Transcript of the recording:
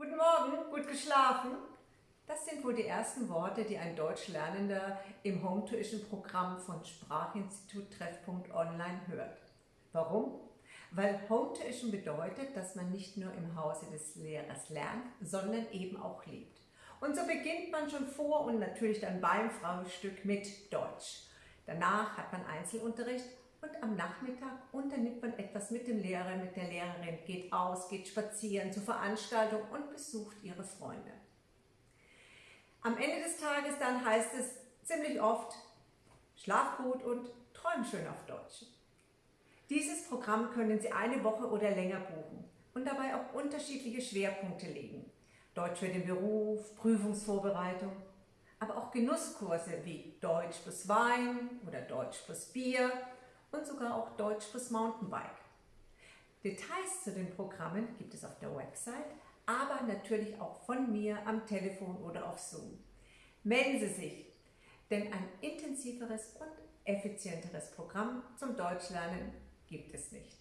Guten Morgen, gut geschlafen? Das sind wohl die ersten Worte, die ein Deutschlernender im Home Tuition Programm von Sprachinstitut Treffpunkt Online hört. Warum? Weil Home Tuition bedeutet, dass man nicht nur im Hause des Lehrers lernt, sondern eben auch lebt. Und so beginnt man schon vor und natürlich dann beim Frühstück mit Deutsch. Danach hat man Einzelunterricht und am Nachmittag unternimmt man etwas mit dem Lehrer, mit der Lehrerin, geht aus, geht spazieren zur Veranstaltung und besucht ihre Freunde. Am Ende des Tages dann heißt es ziemlich oft, schlaf gut und träum schön auf Deutsch. Dieses Programm können Sie eine Woche oder länger buchen und dabei auch unterschiedliche Schwerpunkte legen. Deutsch für den Beruf, Prüfungsvorbereitung, aber auch Genusskurse wie Deutsch plus Wein oder Deutsch plus Bier und sogar auch Deutsch plus Mountainbike. Details zu den Programmen gibt es auf der Website, aber natürlich auch von mir am Telefon oder auf Zoom. Melden Sie sich, denn ein intensiveres und effizienteres Programm zum Deutschlernen gibt es nicht.